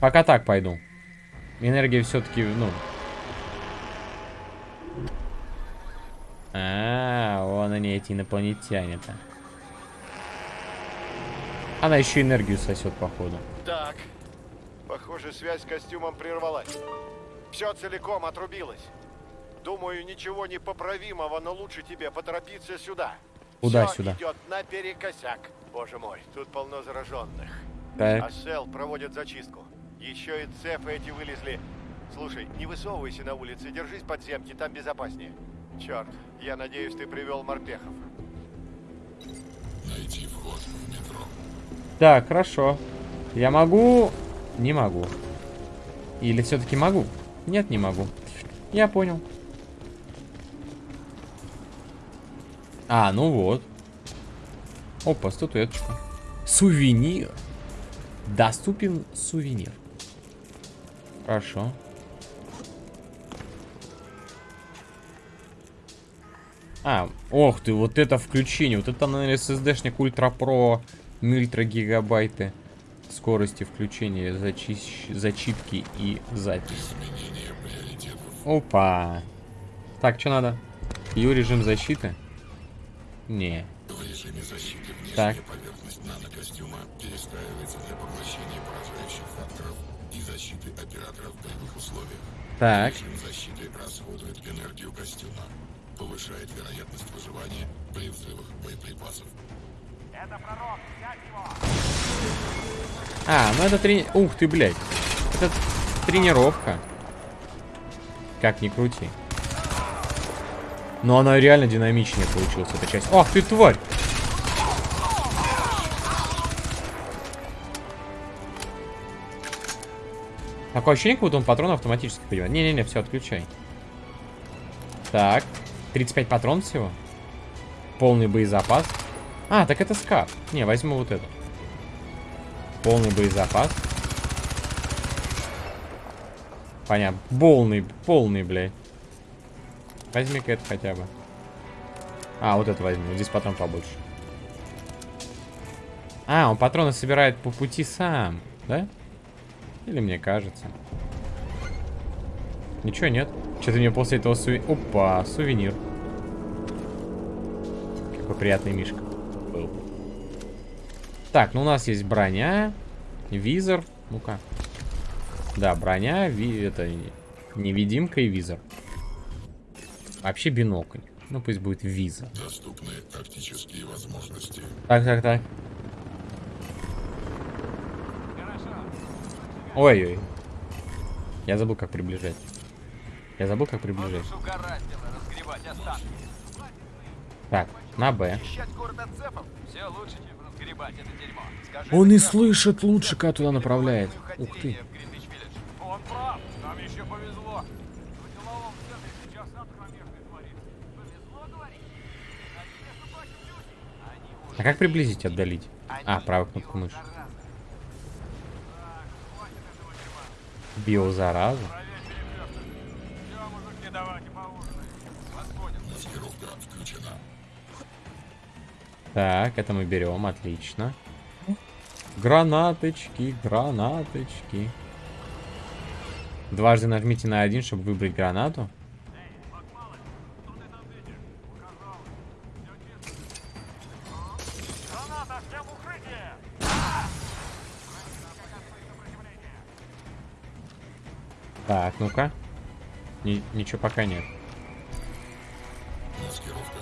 Пока так пойду. Энергия все-таки, ну... А, вон они, эти инопланетяне-то. Она еще энергию сосет, походу. Так. Похоже, связь с костюмом прервалась. Все целиком отрубилось. Думаю, ничего непоправимого, но лучше тебе поторопиться сюда. Куда Всё сюда? идет наперекосяк. Боже мой, тут полно зараженных. Так. А Сел проводит зачистку. Еще и цепы эти вылезли. Слушай, не высовывайся на улице, держись подземки, там безопаснее. Черт, я надеюсь, ты привел морпехов. Найти вход в метро. Так, хорошо. Я могу... Не могу. Или все-таки могу? Нет, не могу. Я понял. А, ну вот. Опа, статуэточка. Сувенир. Доступен сувенир. Хорошо. А, ох ты, вот это включение. Вот это, наверное, SSD-шник Ультра Про мультра гигабайты скорости включения, зачищ... зачитки и записи. Опа. Так, что надо? Ю режим защиты? Не. В режиме защиты Так. поверхность нанокостюма перестраивается для поглощения операторов в боевых условиях. Так. Режим защиты расходует энергию костюма, повышает вероятность выживания при взрывах боеприпасов. А, ну это трени... Ух ты, блядь. Это тренировка. Как ни крути. Но она реально динамичнее получилась, эта часть. Ах ты, тварь! Такое ощущение, как будто он патрон автоматически понимает. Не-не-не, все, отключай. Так. 35 патронов всего. Полный боезапас. А, так это скаф. Не, возьму вот это. Полный боезапас. Понятно. Полный, полный, блядь. Возьми-ка это хотя бы. А, вот это возьми. Здесь патрон побольше. А, он патроны собирает по пути сам, да? Или мне кажется? Ничего нет. Что-то мне после этого суви... Опа, сувенир. Какой приятный мишка был. Так, ну у нас есть броня, визор. Ну-ка. Да, броня, ви... это невидимка и визор. Вообще бинокль. Ну пусть будет визор. Доступны тактические возможности. Так, так, так. Ой-ой. Я забыл, как приближать. Я забыл, как приближать. Так, на Б. Он и слышит лучше, как туда направляет. Ух ты. А как приблизить, отдалить? А, правую кнопку мыши. Биозараза. Так, это мы берем, отлично. Гранаточки, гранаточки. Дважды нажмите на один, чтобы выбрать гранату. Так, ну-ка. Ни- ничего пока нет. Маскировка.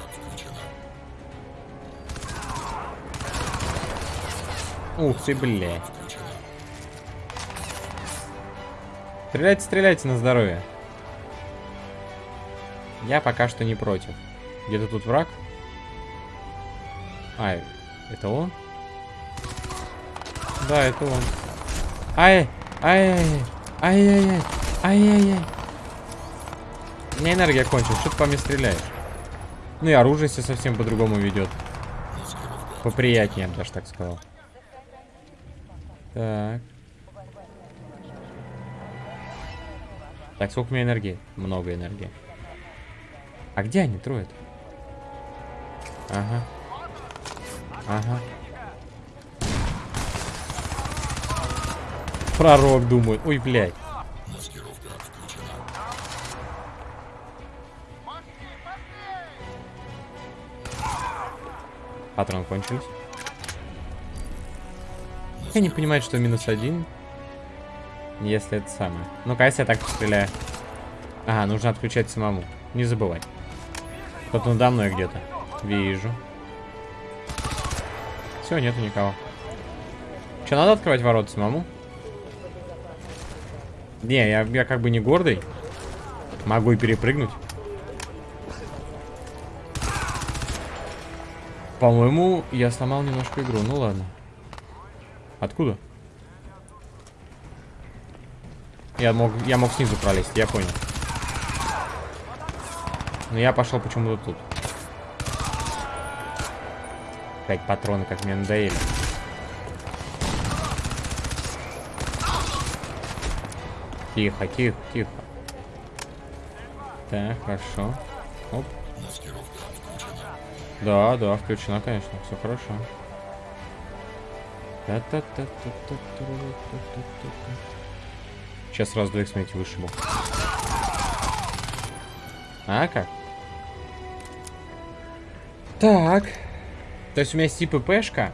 Ух ты. Включена. Стреляйте, стреляйте на здоровье. Я пока что не против. Где-то тут враг? А, это он? Да, это он. Ай, ай, ай, ай, ай, ай, ай, ай, ай. У меня энергия кончилась, что ты по мне стреляешь? Ну и оружие себя совсем по-другому ведет. Поприятнее, я даже так сказал. Так. Так, сколько у меня энергии? Много энергии. А где они, трое -то? Ага. Ага. Пророк думает. Ой, блядь. Патроны кончились. Я не понимаю, что минус один. Если это самое. Ну-ка, если я так стреляю. Ага, нужно отключать самому. Не забывай. Кто-то надо мной где-то. Вижу. Все, нету никого. Че, надо открывать ворота самому? Не, я, я как бы не гордый. Могу и перепрыгнуть. По-моему, я сломал немножко игру. Ну ладно. Откуда? Я мог, я мог снизу пролезть, я понял. Но я пошел почему-то тут. Опять патроны, как мне надоели. Тихо, тихо, тихо. Так, хорошо. Оп. Маскировка. Да, да, включена, конечно, все хорошо. Сейчас раз двоих, смотрите, вышибу. А как? Так. То есть у меня есть и ППшка,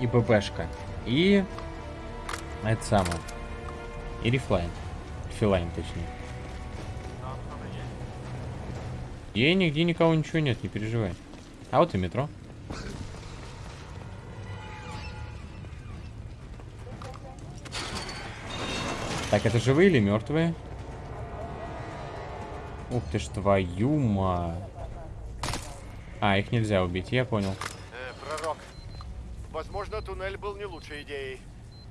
и ППшка, и... Это самое. И рефлайн. Филайн, точнее. И нигде никого ничего нет, не переживай. А вот и метро. Так, это живые или мертвые? Ух ты ж твою мать. А, их нельзя убить, я понял. Э, пророк. Возможно, туннель был не лучшей идеей.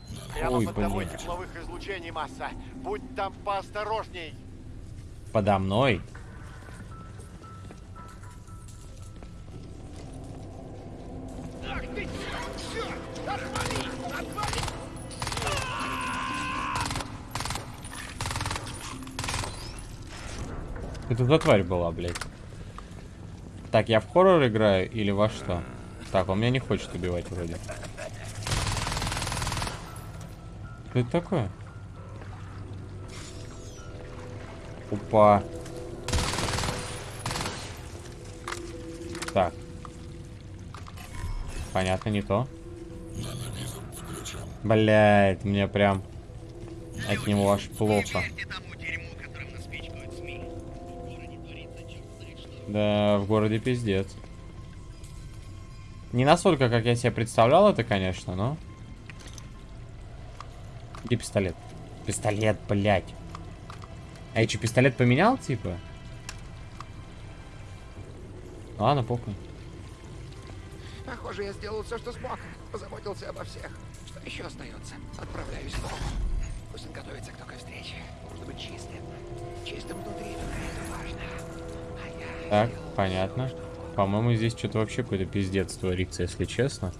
Ой, Прямо под тобой тепловых излучений масса. Будь там поосторожней. Подо мной. Это за тварь была, блядь. Так, я в хоррор играю или во что? Так, он меня не хочет убивать вроде. Что это такое? Опа. Так. Понятно, не то. Блять, мне прям от него аж плохо. Да, в городе пиздец. Не настолько, как я себе представлял это, конечно, но... Где пистолет? Пистолет, блядь. А я что, пистолет поменял, типа? Ладно, похуй. Похоже, я сделал все, что смог. Позаботился обо всех. Что еще остается? Отправляюсь в дом. Пусть он готовится к такой встрече. Нужно быть чистым. Чистым внутри, это важно. Так, понятно. По-моему, здесь что-то вообще какой-то пиздец творится, если честно.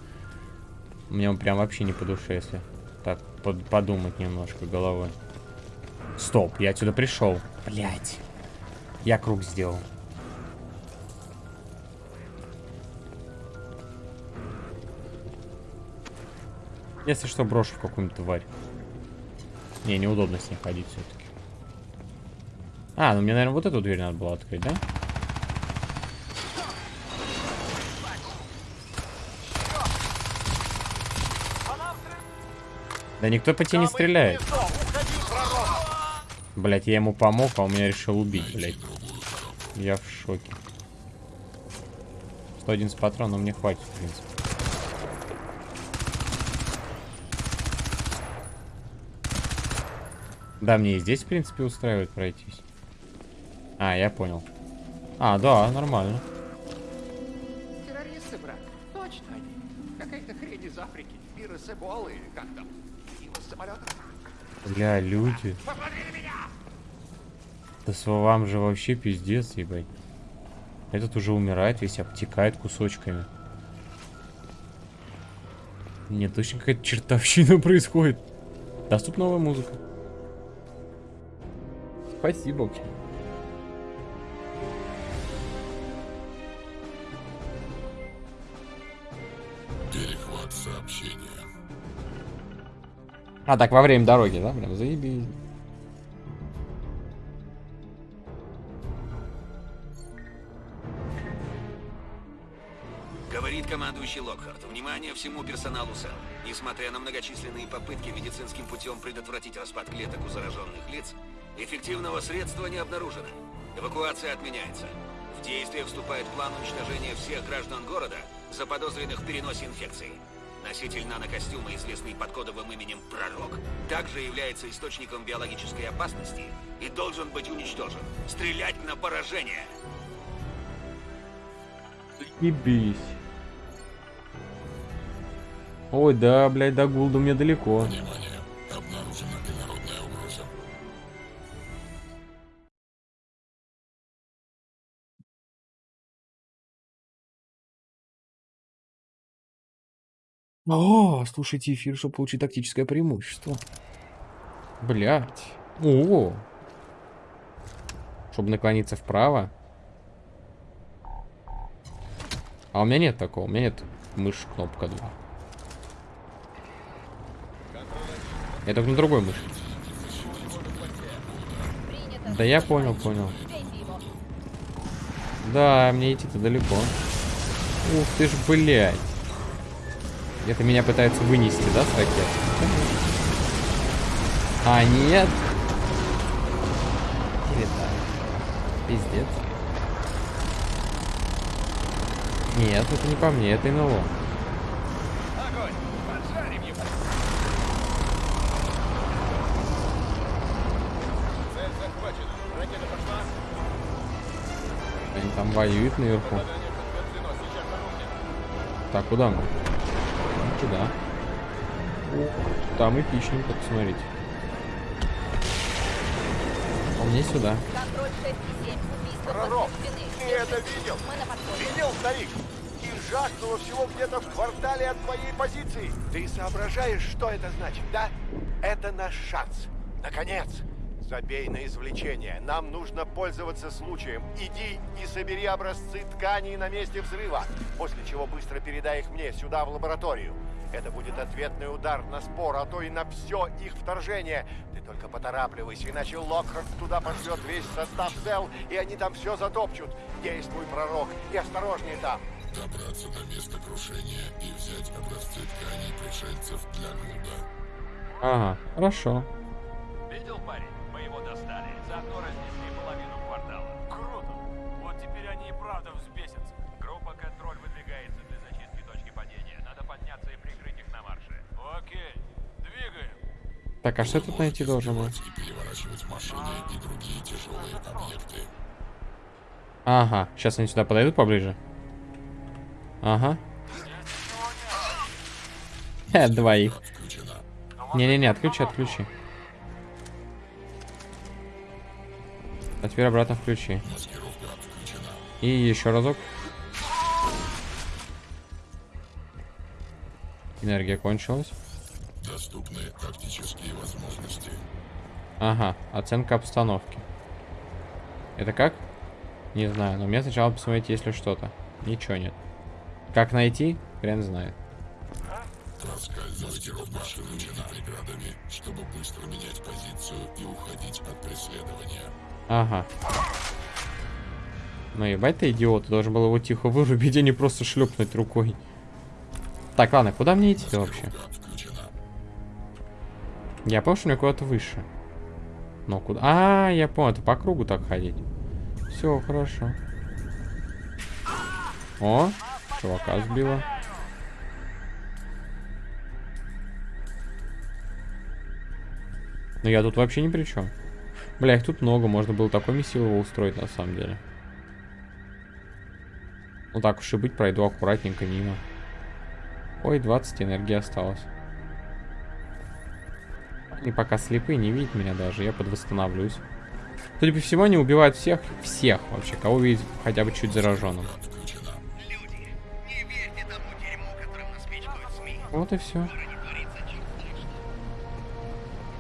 Мне он прям вообще не по душе, если так под- подумать немножко головой. Стоп, я отсюда пришел. Блять. Я круг сделал. Если что, брошу в какую-нибудь тварь. Не, неудобно с ней ходить все-таки. А, ну мне, наверное, вот эту дверь надо было открыть, да? Да никто по тебе не стреляет. Блять, я ему помог, а он меня решил убить, блять. Я в шоке. 111 патронов мне хватит, в принципе. Да, мне и здесь, в принципе, устраивает пройтись. А, я понял. А, да, нормально. Бля, люди. Да с вам же вообще пиздец, ебать. Этот уже умирает, весь обтекает кусочками. Нет, точно какая-то чертовщина происходит. Доступна новая музыка. Спасибо, А, так во время дороги, да? Прям заебись. Говорит командующий Локхарт. Внимание всему персоналу СЭЛ. Несмотря на многочисленные попытки медицинским путем предотвратить распад клеток у зараженных лиц, эффективного средства не обнаружено. Эвакуация отменяется. В действие вступает план уничтожения всех граждан города, заподозренных в переносе инфекции. Носитель нанокостюма, известный под кодовым именем Пророк, также является источником биологической опасности и должен быть уничтожен. Стрелять на поражение! Ебись. Ой, да, блядь, до Гулда мне далеко. Внимание! О, слушайте эфир, чтобы получить тактическое преимущество. Блять. О. Чтобы наклониться вправо. А у меня нет такого. У меня нет мышь кнопка 2. Я только на другой мыши. Да я понял, понял. Да, мне идти-то далеко. Ух ты ж, блядь. Это меня пытаются вынести, да, с ракеты? А, нет. Так. Пиздец. Нет, это не по мне, это НЛО. Они там воюют наверху. Так, куда мы? Ну, Туда. Там эпичненько, посмотрите. А мне сюда. Контроль 6 и 7. Убийство Пророк, ты это видел? Видел, старик? И жахнуло всего где-то в квартале от твоей позиции. Ты соображаешь, что это значит, да? Это наш шанс. Наконец. Забей на извлечение. Нам нужно пользоваться случаем. Иди и собери образцы тканей на месте взрыва, после чего быстро передай их мне сюда, в лабораторию. Это будет ответный удар на спор, а то и на все их вторжение. Ты только поторапливайся, иначе Локхарт туда пошлет весь состав Сел, и они там все затопчут. Действуй, пророк, и осторожнее там. Добраться до места крушения и взять образцы тканей пришельцев для Гуда. Ага, хорошо. Видел, парень? Мы его достали. Заодно разнесли Так, а что тут найти должен был? Объекты. Ага, сейчас они сюда подойдут поближе. Ага. Э, двоих. Не-не-не, отключи, отключи. А теперь обратно включи. И еще разок. Энергия кончилась. Тактические возможности. Ага, оценка обстановки. Это как? Не знаю, но мне сначала посмотреть, есть ли что-то. Ничего нет. Как найти? Хрен знает. Проскальзывайте в машину преградами, чтобы быстро менять позицию и уходить от преследования. Ага. Ну ебать ты идиот, должен был его тихо вырубить, а не просто шлепнуть рукой. Так, ладно, куда мне идти вообще? Я понял, что мне куда-то выше. Но куда? А, я понял, это по кругу так ходить. Все, хорошо. О, чувака сбила. Но я тут вообще ни при чем. Бля, их тут много, можно было такой месилово устроить на самом деле. Ну так уж и быть, пройду аккуратненько мимо. Ой, 20 энергии осталось. Они пока слепые, не видят меня даже, я подвосстановлюсь. Судя по всему, они убивают всех, всех вообще, кого видят хотя бы чуть зараженным. Вот и все.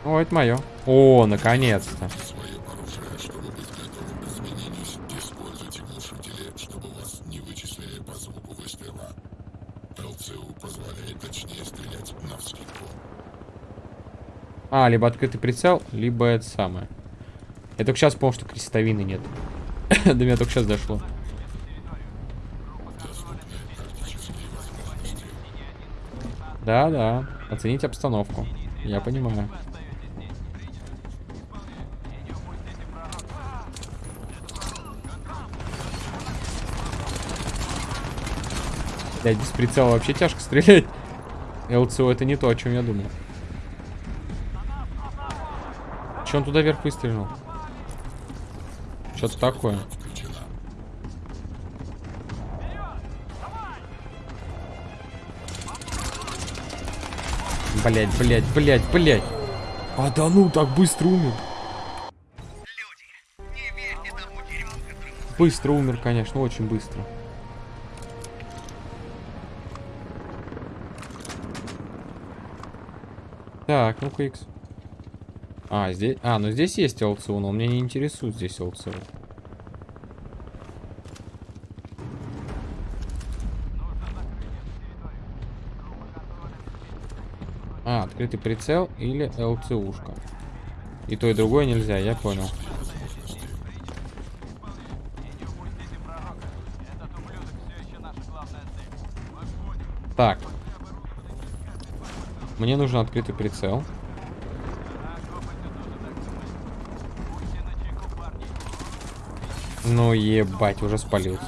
О, это мое. О, наконец-то. Свое оружие, чтобы быть готовым к изменению, используйте глушители, чтобы вас не вычислили по звуку выстрела. ЛЦУ позволяет точнее стрелять навскидку. А, либо открытый прицел, либо это самое. Я только сейчас понял, что крестовины нет. До меня только сейчас дошло. Да, да. Оценить обстановку. Я понимаю. Блядь, без прицела вообще тяжко стрелять. ЛЦО это не то, о чем я думал. Че он туда вверх выстрелил? Что-то такое. Блять, блять, блять, блять. А да ну, так быстро умер. Быстро умер, конечно, очень быстро. Так, ну-ка, Икс. А, здесь... А, ну здесь есть ЛЦУ, но меня не интересует здесь ЛЦУ. А, открытый прицел или ЛЦУшка. И то, и другое нельзя, я понял. Так. Мне нужен открытый прицел. Ну ебать, уже спалился.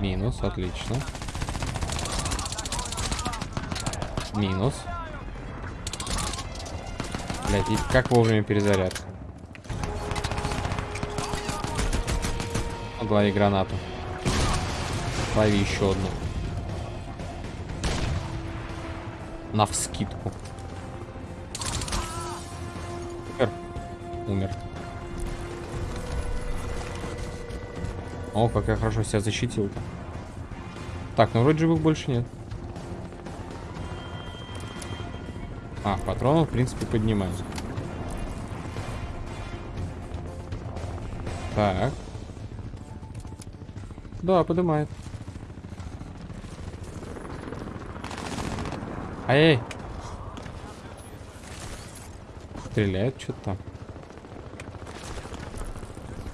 Минус, отлично. Минус. Блять, и как вовремя перезарядка. Лови гранату. Лови еще одну. На Умер. О, как я хорошо себя защитил-то. Так, ну вроде живых больше нет. А, патронов, в принципе, поднимаем. Так. Да, поднимает. Ай! Стреляет что-то там.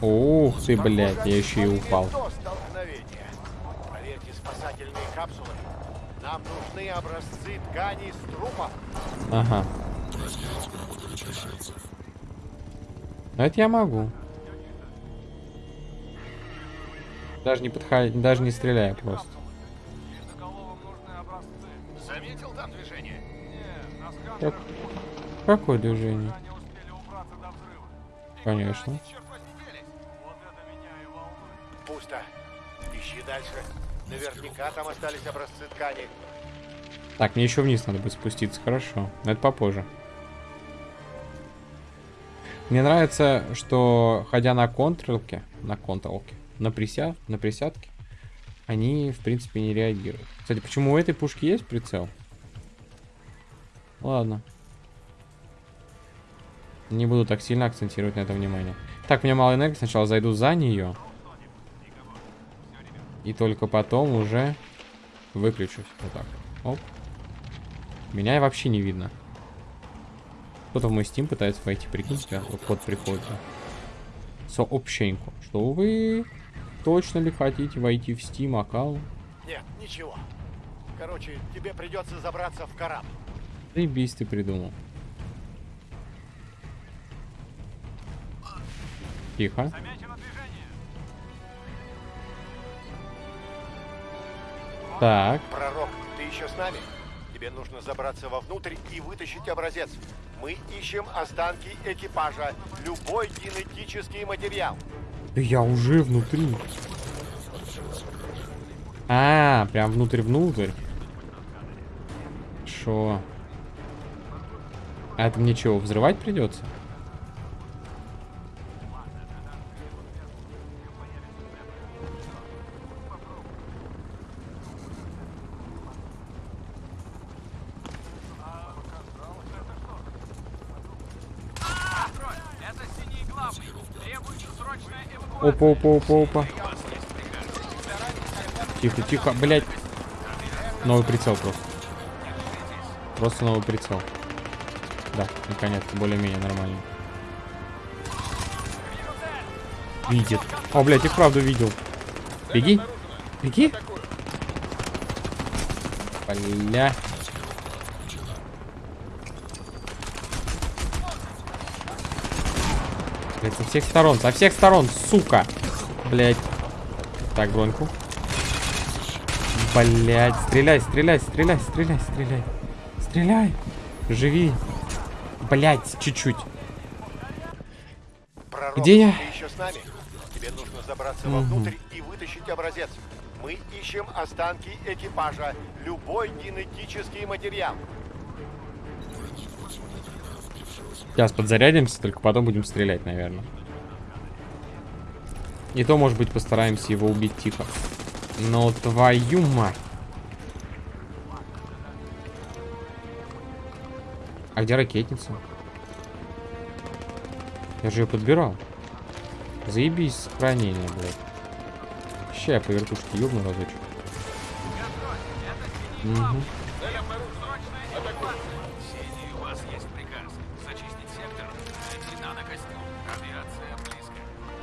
Ух ты, блядь, я еще и упал. Нам нужны образцы тканей с трупов. Ага. Это я могу. Даже не подходить, даже не стреляя просто. Заметил там движение? Как- Какое движение? Конечно. Наверняка там остались образцы ткани. Так, мне еще вниз надо будет спуститься, хорошо. Но это попозже. Мне нравится, что ходя на контролке, на контролке, на, прися, на присядке, они, в принципе, не реагируют. Кстати, почему у этой пушки есть прицел? Ладно. Не буду так сильно акцентировать на это внимание. Так, у меня мало энергии. Сначала зайду за нее. И только потом уже выключусь. Вот так. Оп. Меня вообще не видно. Кто-то в мой Steam пытается войти, прикиньте, вот код приходит. Сообщеньку. Что вы точно ли хотите войти в Steam аккаунт? Нет, ничего. Короче, тебе придется забраться в корабль. Заебись ты придумал. Тихо. Так. Пророк, ты еще с нами? Тебе нужно забраться вовнутрь и вытащить образец. Мы ищем останки экипажа, любой генетический материал. Да я уже внутри. А, прям внутрь-внутрь. Шо? А это мне чего, взрывать придется? Опа, опа, опа, опа. Тихо, тихо, блядь. Новый прицел просто. Просто новый прицел. Да, наконец-то более-менее нормально. Видит. О, блядь, и вправду видел. Беги. Беги. Бля. Блядь, со всех сторон, со всех сторон, сука. Блядь. Так, броньку. Блядь, стреляй, стреляй, стреляй, стреляй, стреляй. Стреляй. Живи. Блядь, чуть-чуть. Где я? еще с нами? Тебе нужно забраться вовнутрь и вытащить образец. Мы ищем останки экипажа, любой генетический материал. Сейчас подзарядимся, только потом будем стрелять, наверное. И то, может быть, постараемся его убить тихо. Но твою мать. А где ракетница? Я же ее подбирал. Заебись сохранение, блядь. Ща я по вертушке ёбну разочек. Мгм.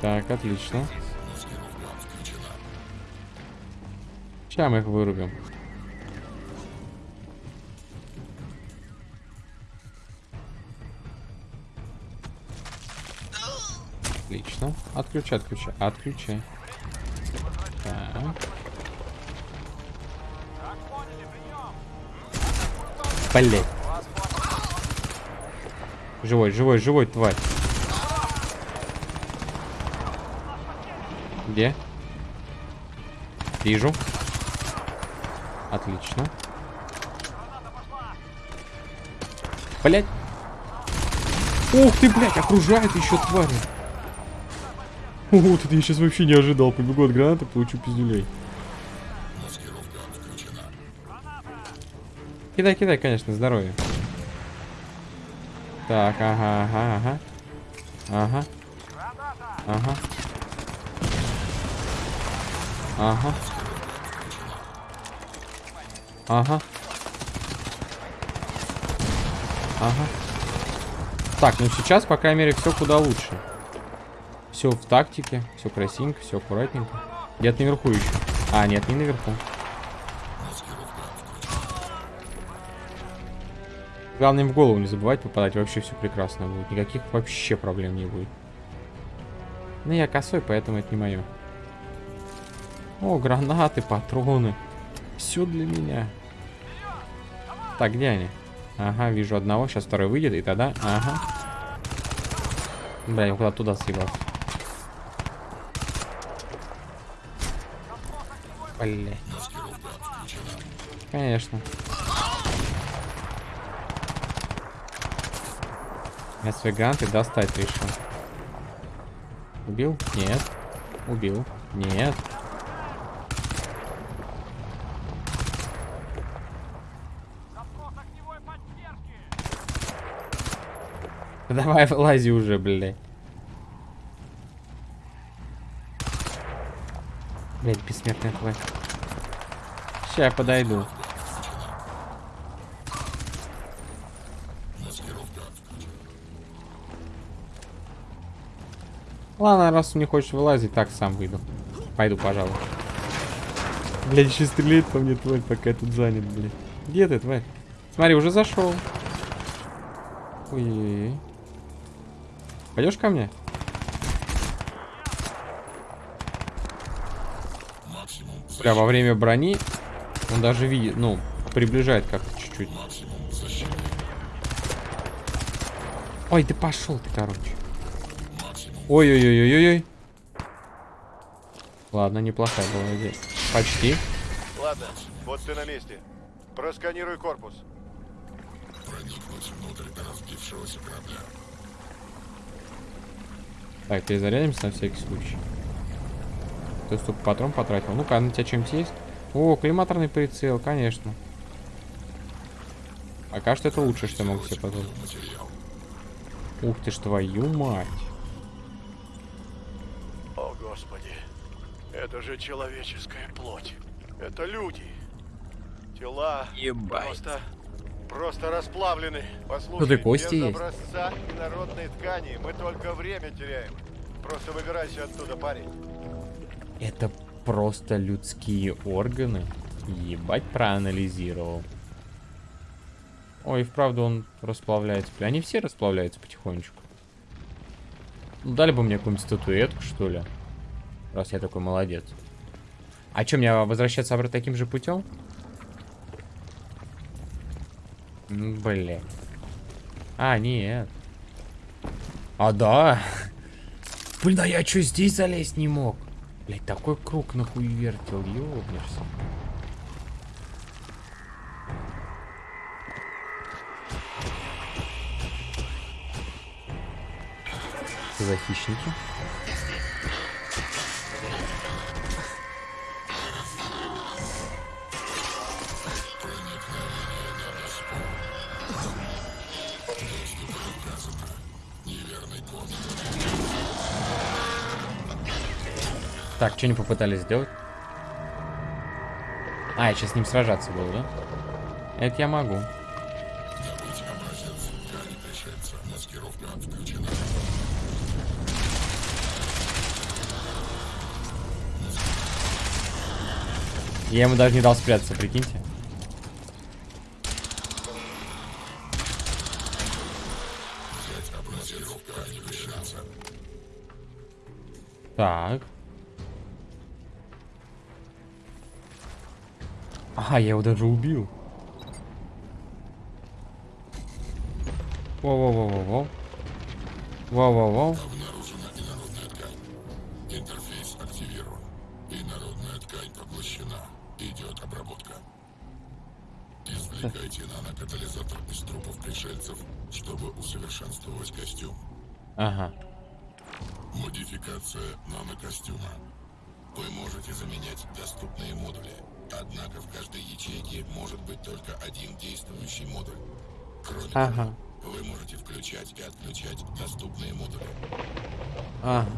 Так, отлично. Сейчас мы их вырубим. Отлично. Отключай, отключай, отключай. Блять. Живой, живой, живой, тварь. Где? Вижу. Отлично. Блять. Ух ты, блядь, окружает еще твари. Вот это я сейчас вообще не ожидал. Побегу от гранаты, получу пиздюлей. Кидай, кидай, конечно, здоровье. Так, ага, ага, ага. Ага. Ага. Ага. Ага. Ага. Так, ну сейчас, по крайней мере, все куда лучше. Все в тактике, все красивенько, все аккуратненько. Где-то наверху еще. А, нет, не наверху. Главное, им в голову не забывать попадать, вообще все прекрасно будет. Никаких вообще проблем не будет. Ну, я косой, поэтому это не мое. О, гранаты, патроны. Все для меня. Так, где они? Ага, вижу одного. Сейчас второй выйдет, и тогда... Ага. Бля, я куда туда съебался. Бля. Конечно. Я свои гранаты достать решил. Убил? Нет. Убил. Нет. Давай вылази уже, блядь. Блядь, бессмертная тварь. Сейчас я подойду. Ладно, раз не хочет вылазить, так сам выйду. Пойду, пожалуй. Блядь, еще стреляет по мне тварь, пока я тут занят, блядь. Где ты, тварь? Смотри, уже зашел. Ой-ой-ой. Пойдешь ко мне? Бля, во время брони он даже видит, ну, приближает как-то чуть-чуть. Ой, ты пошел ты, короче. Ой-ой-ой-ой-ой. Ладно, неплохая была идея. Почти. Ладно, вот ты на месте. Просканируй корпус. Проникнуть внутрь разбившегося корабля. Так, перезарядимся на всякий случай. Ты столько патрон потратил. Ну-ка, на тебя чем-то есть? О, коллиматорный прицел, конечно. Пока что это лучшее, что я могу себе позволить. Ух ты ж твою мать. О, Господи. Это же человеческая плоть. Это люди. Тела Ебать. просто просто расплавлены. Послушай, Тут и кости без есть. образца и народной ткани мы только время теряем. Просто выбирайся оттуда, парень. Это просто людские органы. Ебать, проанализировал. Ой, вправду он расплавляется. Бля, Они все расплавляются потихонечку. Ну, дали бы мне какую-нибудь статуэтку, что ли. Раз я такой молодец. А что, мне возвращаться обратно таким же путем? Блин. А, нет. А, да. Блин, а я что, здесь залезть не мог? Блять, такой круг нахуй вертел, ёбнешься. Что за хищники? Так, что они попытались сделать? А, я сейчас с ним сражаться буду, да? Это я могу. Я ему даже не дал спрятаться, прикиньте. Так. Ага, я его даже убил. Во-во-во-во-во. Во-во-во. Обнаружена инородная ткань. Интерфейс активирован. Инородная ткань поглощена. Идет обработка. Извлекайте нанокатализатор из трупов пришельцев, чтобы усовершенствовать костюм. Ага. Модификация нанокостюма. Вы можете заменять доступные модули, однако в каждой ячейке может быть только один действующий модуль. Кроме Ага. того, вы можете включать и отключать доступные модули. Ага.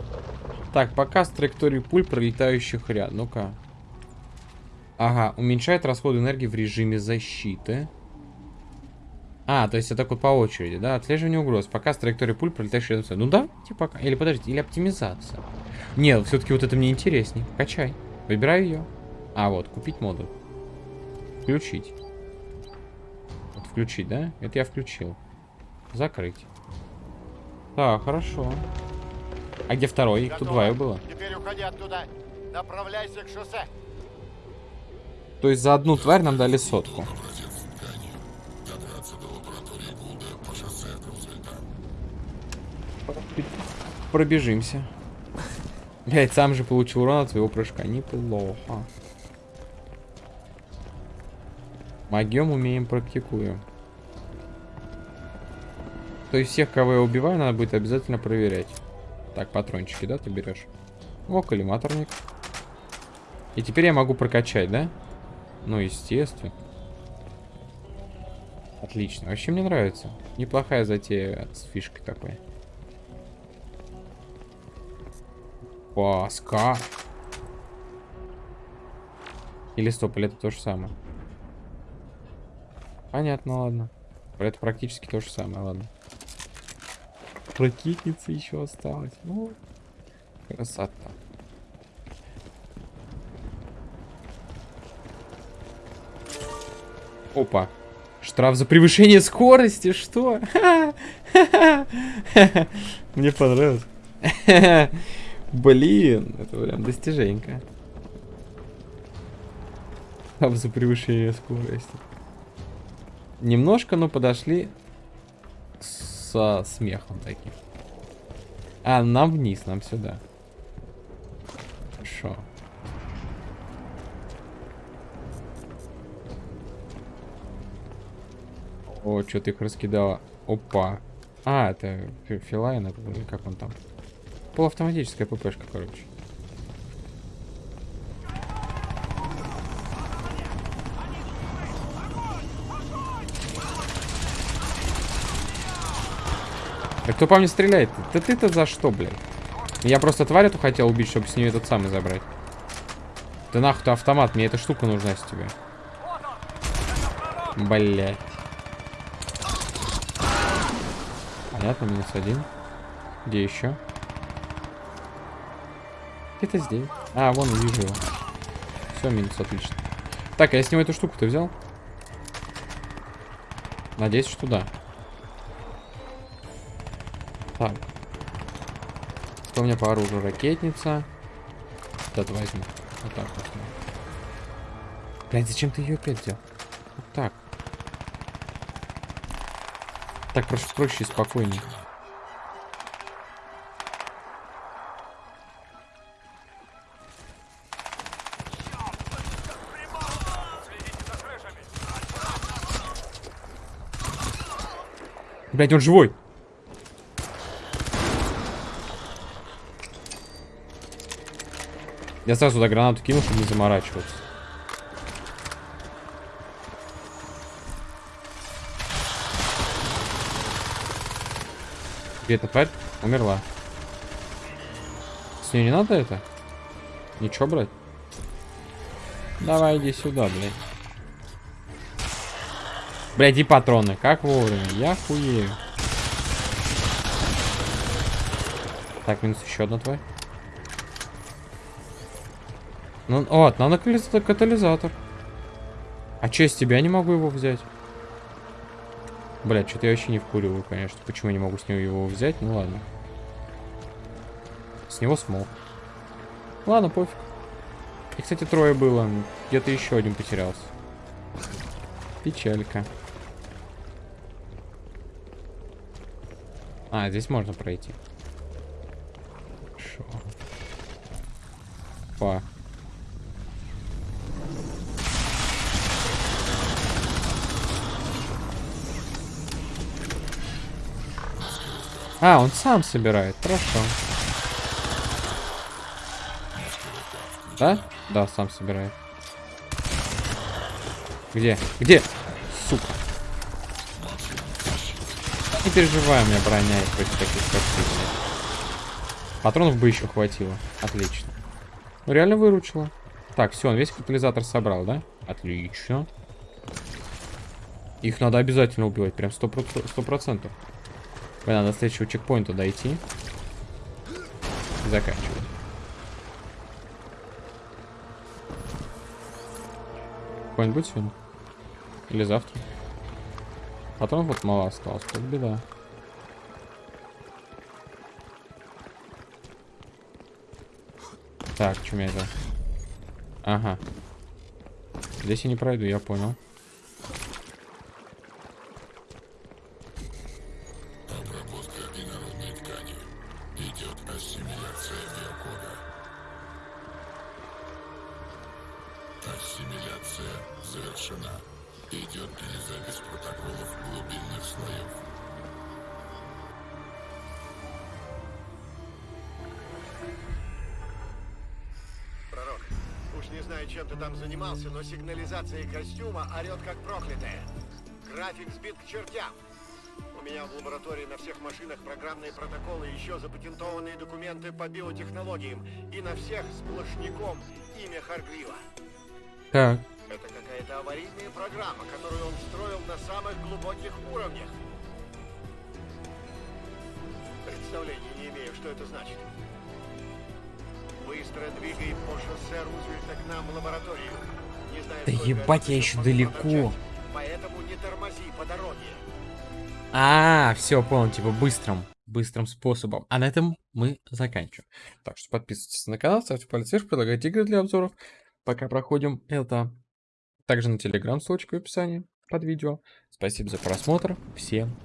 Так, показ траектории пуль, пролетающих ряд. Ну-ка. Ага, уменьшает расход энергии в режиме защиты. А, то есть это вот по очереди, да? Отслеживание угроз. Показ траектории пуль, пролетающих рядом. с- Ну да, типа пока. Или подождите, или оптимизация. Нет, все-таки вот это мне интереснее. Качай. Выбираю ее. А, вот, купить модуль. Включить. Вот включить, да? Это я включил. Закрыть. Так, хорошо. А где второй? Их тут двое было. Теперь уходи оттуда. Направляйся к шоссе. То есть за одну тварь нам дали сотку. Пробежимся. Блять, сам же получил урон от своего прыжка. Неплохо. Магием умеем, практикуем. То есть всех, кого я убиваю, надо будет обязательно проверять. Так, патрончики, да, ты берешь? О, коллиматорник. И теперь я могу прокачать, да? Ну, естественно. Отлично. Вообще мне нравится. Неплохая затея с фишкой такой. Паска. Или стоп, или это то же самое. Понятно, ладно. Это практически то же самое, ладно. Ракетница еще осталась. Ну, красота. Опа. Штраф за превышение скорости, что? Мне понравилось. Блин, это прям достиженька. Штраф за превышение скорости. Немножко, но подошли со смехом таким. А, нам вниз, нам сюда. Хорошо. О, что ты их раскидала? Опа. А, это фи- Филайна, как он там? Полуавтоматическая ППшка, короче. Да кто по мне стреляет? Да ты-то за что, блядь? Я просто тварь эту хотел убить, чтобы с нее этот самый забрать. Да нахуй ты автомат, мне эта штука нужна с тебя. Блять. Понятно, минус один. Где еще? Где-то здесь. А, вон, вижу его. Все, минус, отлично. Так, а я с него эту штуку-то взял? Надеюсь, что да. Так. Что у меня по оружию? Ракетница. Это возьму. Вот так вот. Блядь, зачем ты ее опять взял? Вот так. Так проще, проще и спокойнее. Блять, он живой. Я сразу туда гранату кинул, чтобы не заморачиваться. Где эта тварь? Умерла. С ней не надо это? Ничего брать? Давай иди сюда, блядь. Блядь, и патроны. Как вовремя. Я хуею. Так, минус еще одна тварь. Ну, вот, надо катализатор. А че, с тебя не могу его взять? Блядь, что-то я вообще не вкуриваю, конечно. Почему я не могу с него его взять? Ну ладно. С него смог. Ладно, пофиг. И, кстати, трое было. Где-то еще один потерялся. Печалька. А, здесь можно пройти. Шо? Па. А, он сам собирает. Хорошо. Да? Да, сам собирает. Где? Где? Сука. Не переживай, у меня броня есть, против таких скоростей. Патронов бы еще хватило. Отлично. Ну, реально выручила. Так, все, он весь катализатор собрал, да? Отлично. Их надо обязательно убивать, прям 100%. 100%. Мне надо до следующего чекпоинта дойти. И заканчивать. Какой-нибудь сегодня? Или завтра? А Потом вот мало осталось, тут беда. Так, что у это? Ага. Здесь я не пройду, я понял. Сигнализация костюма орет как проклятая. График сбит к чертям. У меня в лаборатории на всех машинах программные протоколы, еще запатентованные документы по биотехнологиям. И на всех сплошняком имя Харгрива. Так. Это какая-то аварийная программа, которую он строил на самых глубоких уровнях. Представления не имею, что это значит. Быстро двигай по шоссе Рузвельта к нам в лабораторию. Да ебать, я еще далеко. промчать, Поэтому не тормози по дороге. А, все, понял, типа быстрым, быстрым способом. А на этом мы заканчиваем. Так что подписывайтесь на канал, ставьте палец вверх, предлагайте игры для обзоров. Пока проходим это. Также на телеграм, ссылочка в описании под видео. Спасибо за просмотр. Всем